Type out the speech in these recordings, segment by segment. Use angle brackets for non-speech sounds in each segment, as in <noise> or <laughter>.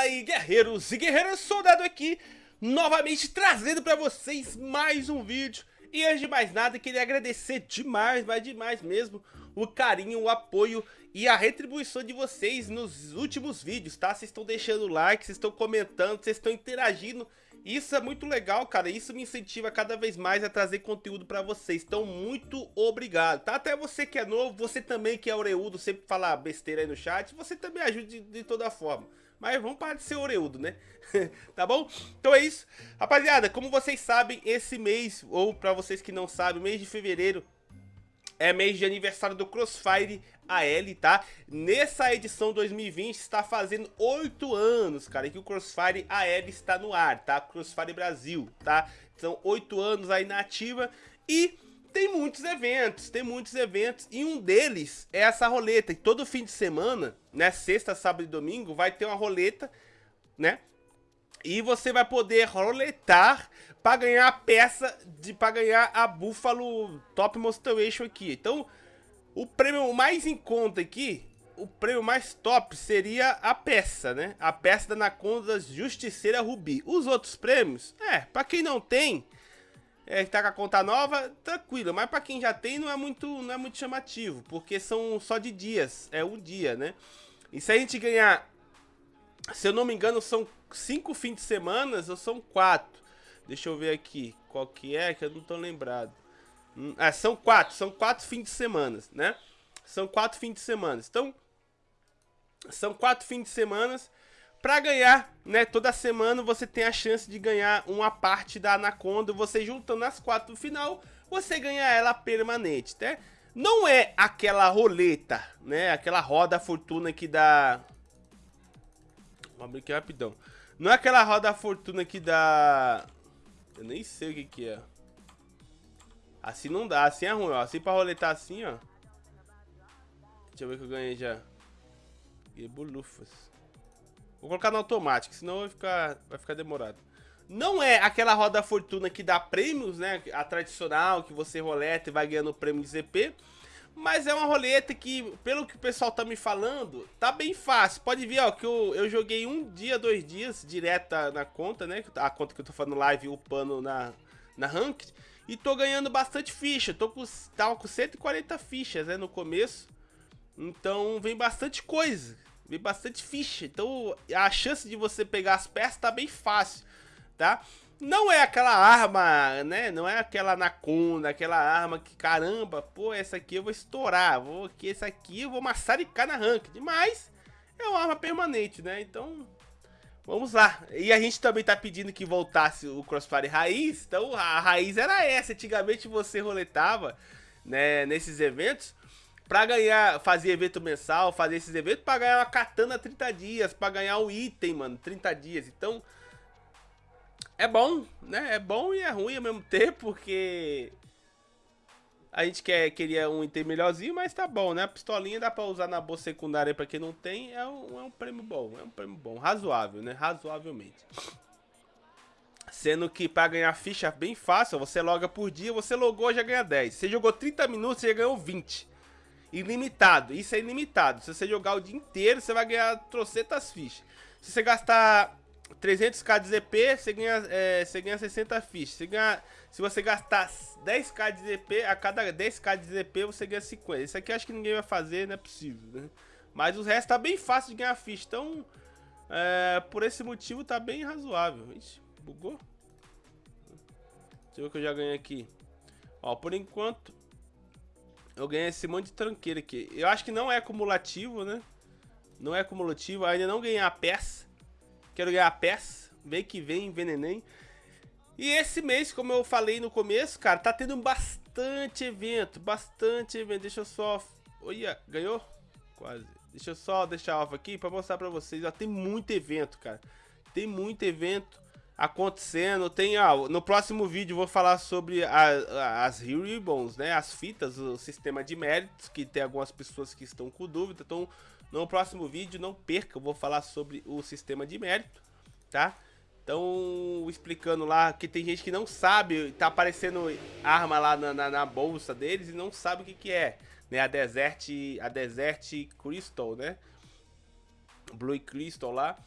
Fala aí, guerreiros e guerreiras, soldado aqui, novamente trazendo pra vocês mais um vídeo. E antes de mais nada, queria agradecer demais, mas demais mesmo, o carinho, o apoio e a retribuição de vocês nos últimos vídeos, tá? Vocês estão deixando like, vocês estão comentando, vocês estão interagindo. Isso é muito legal, cara. Isso me incentiva cada vez mais a trazer conteúdo pra vocês. Então, muito obrigado, tá? Até você que é novo, você também que é oreudo, sempre fala besteira aí no chat, você também ajuda de, de toda forma. Mas vamos parar de ser oreudo, né? <laughs> tá bom? Então é isso. Rapaziada, como vocês sabem, esse mês, ou pra vocês que não sabem, mês de fevereiro é mês de aniversário do Crossfire AL, tá? Nessa edição 2020 está fazendo 8 anos, cara, que o Crossfire AL está no ar, tá? Crossfire Brasil, tá? São 8 anos aí na ativa e tem muitos eventos, tem muitos eventos e um deles é essa roleta. E todo fim de semana, né, sexta, sábado e domingo, vai ter uma roleta, né? E você vai poder roletar para ganhar a peça de para ganhar a Buffalo Top Motivation aqui. Então, o prêmio mais em conta aqui, o prêmio mais top seria a peça, né? A peça da Anaconda Justiceira Rubi. Os outros prêmios, é, para quem não tem, é, tá com a conta nova, tranquilo. Mas para quem já tem, não é muito, não é muito chamativo, porque são só de dias, é um dia, né? E se a gente ganhar, se eu não me engano, são cinco fins de semana ou são quatro? Deixa eu ver aqui qual que é, que eu não tô lembrado. Hum, ah, são quatro, são quatro fins de semana, né? São quatro fins de semana. Então, são quatro fins de semana para ganhar, né? Toda semana você tem a chance de ganhar uma parte da Anaconda. Você juntando as quatro no final, você ganha ela permanente, né? Não é aquela roleta, né? Aquela roda fortuna que dá... Vamos abrir aqui rapidão. Não é aquela roda fortuna que dá... Eu nem sei o que que é. Assim não dá, assim é ruim, ó. Assim pra roletar assim, ó. Deixa eu ver que eu ganhei já. Bolufas. Vou colocar no automático, senão vai ficar, vai ficar demorado. Não é aquela roda fortuna que dá prêmios, né? A tradicional, que você roleta e vai ganhando prêmio de ZP. Mas é uma roleta que, pelo que o pessoal tá me falando, tá bem fácil. Pode ver, ó, que eu, eu joguei um dia, dois dias direto na conta, né? A conta que eu tô fazendo live upando na, na Ranked. E tô ganhando bastante ficha. Tô com, tava com 140 fichas, né, no começo. Então vem bastante coisa. Vem bastante ficha. Então a chance de você pegar as peças tá bem fácil, tá? Não é aquela arma, né? Não é aquela anaconda, aquela arma que, caramba, pô, essa aqui eu vou estourar. Vou aqui, essa aqui eu vou massaricar na ranked. Mas é uma arma permanente, né? Então Vamos lá. E a gente também tá pedindo que voltasse o Crossfire Raiz. Então a raiz era essa. Antigamente você roletava né, nesses eventos pra ganhar, fazer evento mensal, fazer esses eventos pra ganhar uma katana 30 dias, pra ganhar um item, mano, 30 dias. Então, é bom, né? É bom e é ruim ao mesmo tempo, porque a gente quer, queria um item melhorzinho, mas tá bom, né? A pistolinha dá pra usar na bolsa secundária pra quem não tem. É um, é um prêmio bom, é um prêmio bom. Razoável, né? Razoavelmente. Sendo que pra ganhar ficha bem fácil, você loga por dia, você logou já ganha 10. Você jogou 30 minutos, você já ganhou 20. Ilimitado, isso é ilimitado. Se você jogar o dia inteiro, você vai ganhar trocentas fichas. Se você gastar 300k de ZP, você ganha, é, você ganha 60 fichas. Ganha, se você gastar 10k de ZP, a cada 10k de ZP você ganha 50. Isso aqui acho que ninguém vai fazer, não é possível, né? Mas o resto tá bem fácil de ganhar ficha. Então, é, por esse motivo tá bem razoável. Ixi, bugou? Deixa eu ver o que eu já ganhei aqui. Ó, por enquanto, eu ganhei esse monte de tranqueira aqui. Eu acho que não é acumulativo, né? Não é acumulativo. ainda não ganhei a peça. Quero ganhar a peça. Vem que vem, veneném. E esse mês, como eu falei no começo, cara, tá tendo bastante evento, bastante evento. Deixa eu só... Olha, ganhou? Quase. Deixa eu só deixar off aqui pra mostrar pra vocês. Ó, tem muito evento, cara. Tem muito evento acontecendo. Tem, ó, no próximo vídeo vou falar sobre a, a, as Ribbons, né? As fitas, o sistema de méritos, que tem algumas pessoas que estão com dúvida. Então, no próximo vídeo, não perca, eu vou falar sobre o sistema de mérito, tá? Estão explicando lá que tem gente que não sabe, tá aparecendo arma lá na, na, na bolsa deles e não sabe o que que é, né? A Desert, a Desert Crystal, né? Blue Crystal lá.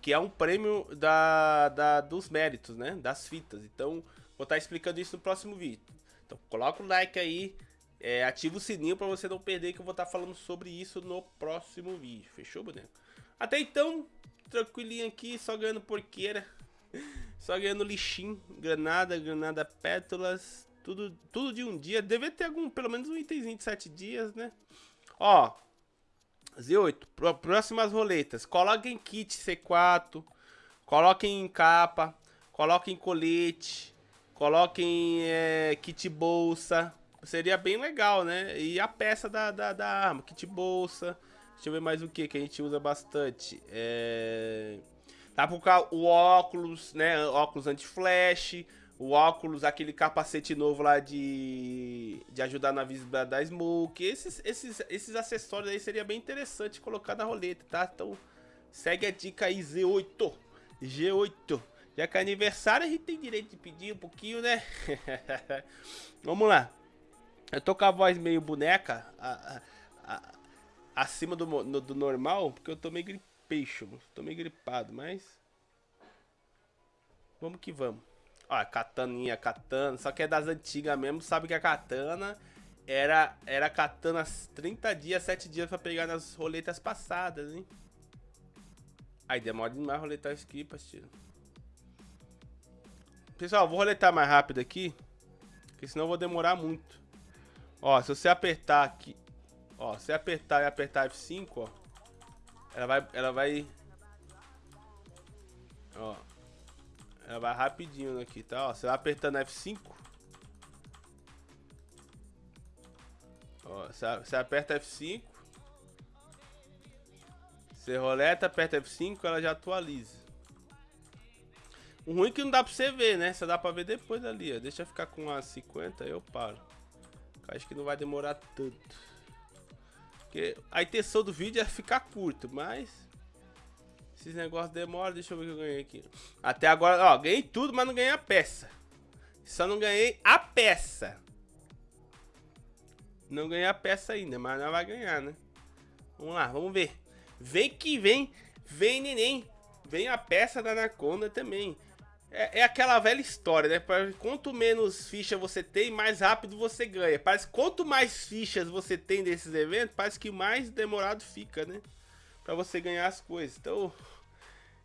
Que é um prêmio da, da, dos méritos, né? Das fitas. Então, vou estar tá explicando isso no próximo vídeo. Então, coloca o like aí, é, ativa o sininho para você não perder que eu vou estar tá falando sobre isso no próximo vídeo. Fechou, boneco? Até então, tranquilinho aqui, só ganhando porqueira. <laughs> Só ganhando lixinho, granada, granada pétalas, tudo, tudo de um dia. Deve ter algum, pelo menos um itemzinho de 7 dias, né? Ó, Z8, próximas roletas. Coloquem kit C4, coloquem capa, coloquem colete, coloquem é, kit bolsa. Seria bem legal, né? E a peça da, da, da arma, kit bolsa. Deixa eu ver mais o que que a gente usa bastante. É... Dá pra colocar o óculos, né? Óculos anti-flash. O óculos, aquele capacete novo lá de, de ajudar na visibilidade da Smoke. Esses, esses, esses acessórios aí seria bem interessante colocar na roleta, tá? Então segue a dica aí, Z8. G8. Já que é aniversário, a gente tem direito de pedir um pouquinho, né? <laughs> Vamos lá. Eu tô com a voz meio boneca, a, a, a, acima do, no, do normal, porque eu tô meio gripation. Tô meio gripado, mas... Vamos que vamos. Ó, kataninha, katana. Só que é das antigas mesmo. Sabe que a katana era, era katana 30 dias, 7 dias pra pegar nas roletas passadas, hein? Aí demora demais roletar aqui, parceiro. Pessoal, vou roletar mais rápido aqui. Porque senão eu vou demorar muito. Ó, se você apertar aqui. Ó, se apertar e apertar F5, ó. Ela vai. Ela vai. Ó. Ela vai rapidinho aqui, tá? Ó, você vai apertando F5. Ó, você aperta F5. Você roleta, aperta F5, ela já atualiza. O ruim é que não dá pra você ver, né? Só dá pra ver depois ali, ó. Deixa eu ficar com a 50, eu paro. Acho que não vai demorar tanto. Porque a intenção do vídeo é ficar curto, mas... Esses negócios demoram, deixa eu ver o que eu ganhei aqui. Até agora, ó, ganhei tudo, mas não ganhei a peça. Só não ganhei a peça. Não ganhei a peça ainda, mas não vai ganhar, né? Vamos lá, vamos ver. Vem que vem, vem neném. Vem a peça da Anaconda também. É, é, aquela velha história, né? Quanto menos ficha você tem, mais rápido você ganha. Parece quanto mais fichas você tem desses eventos, parece que mais demorado fica, né? Pra você ganhar as coisas. Então,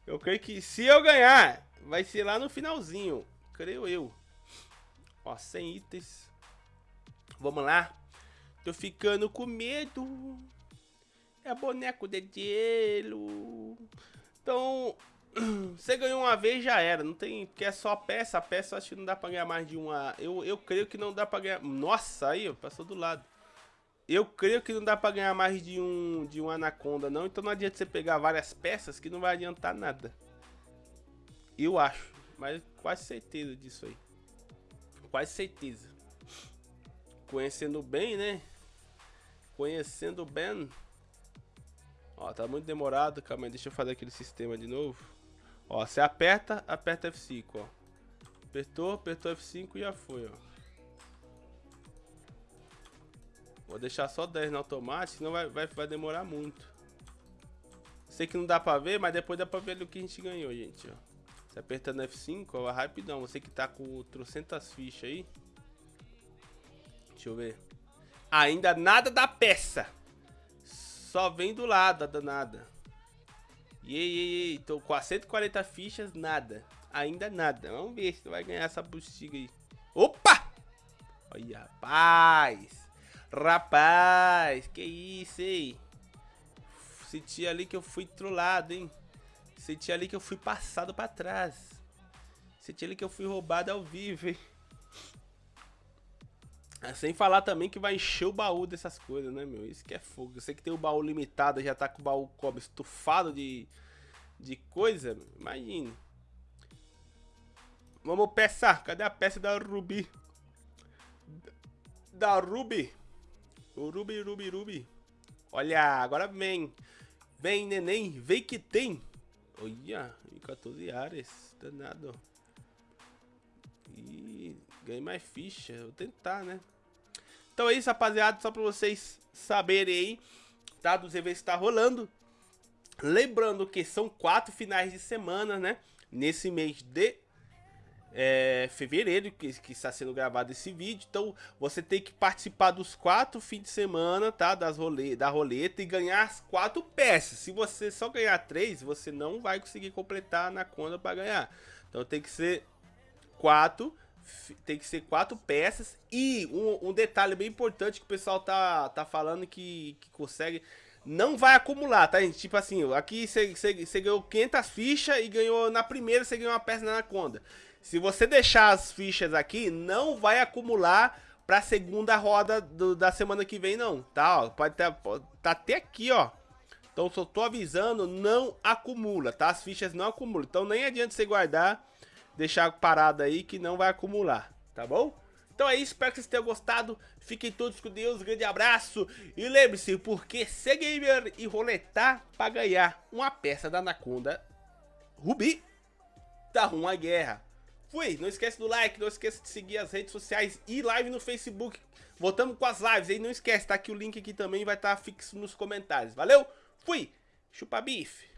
eu creio que se eu ganhar, vai ser lá no finalzinho. Creio eu. Ó, 100 itens. Vamos lá. Tô ficando com medo. É boneco de gelo. Então, <clears throat> você ganhou uma vez já era. Não tem. Porque é só peça. A peça acho que não dá pra ganhar mais de uma. Eu, eu creio que não dá pra ganhar. Nossa, aí, passou do lado. Eu creio que não dá pra ganhar mais de um, de um Anaconda, não. Então não adianta você pegar várias peças que não vai adiantar nada. Eu acho. Mas quase certeza disso aí. Quase certeza. Conhecendo bem, né? Conhecendo bem. Ó, tá muito demorado. Calma aí, deixa eu fazer aquele sistema de novo. Ó, você aperta, aperta F5, ó. Apertou, apertou F5 e já foi, ó. Vou deixar só 10 no automático, senão vai, vai, vai demorar muito. Sei que não dá pra ver, mas depois dá pra ver o que a gente ganhou, gente, ó. Você apertando F5, ó, rapidão. Você que tá com trocentas fichas aí. Deixa eu ver. Ainda nada da peça. Só vem do lado a danada. E aí, tô com as 140 fichas, nada. Ainda nada. Vamos ver se vai ganhar essa bexiga aí. Opa! Olha, rapaz. Rapaz, que isso, hein? Senti ali que eu fui trollado, hein? Senti ali que eu fui passado pra trás. Senti ali que eu fui roubado ao vivo, hein? É, sem falar também que vai encher o baú dessas coisas, né, meu? Isso que é fogo. Eu sei que tem o baú limitado, já tá com o baú como estufado de, de coisa. Imagina. Vamos peça. Cadê a peça da Ruby? Da Ruby. O Ruby, Ruby, Ruby. Olha, agora vem. Vem, neném. Vem que tem. Olha, 14 áreas. Danado. E ganhei mais ficha. Vou tentar, né? Então é isso, rapaziada. Só pra vocês saberem aí, tá? Dos eventos que tá rolando. Lembrando que são quatro finais de semana, né? Nesse mês de é, fevereiro, que, que, está sendo gravado esse vídeo. Então você tem que participar dos quatro fins de semana, tá? Das role, da roleta e ganhar as quatro peças. Se você só ganhar três, você não vai conseguir completar na conta para ganhar. Então tem que ser quatro, tem que ser quatro peças. E um, um detalhe bem importante que o pessoal tá, tá falando que, que consegue não vai acumular, tá, gente? Tipo assim, aqui você ganhou 500 fichas e ganhou na primeira você ganhou uma peça na conta. Se você deixar as fichas aqui, não vai acumular pra segunda roda do, da semana que vem, não, tá? Ó, pode estar tá até aqui, ó. Então, só tô avisando, não acumula, tá? As fichas não acumulam. Então, nem adianta você guardar, deixar parado aí que não vai acumular, tá bom? Então é isso, espero que vocês tenham gostado. Fiquem todos com Deus, um grande abraço. E lembre-se, porque ser gamer e roletar pra ganhar uma peça da Anaconda Rubi, tá uma guerra. Fui, não esquece do like, não esqueça de seguir as redes sociais e live no Facebook. Voltamos com as lives aí, não esquece, tá aqui o link aqui também, vai estar tá fixo nos comentários. Valeu, fui, chupa bife.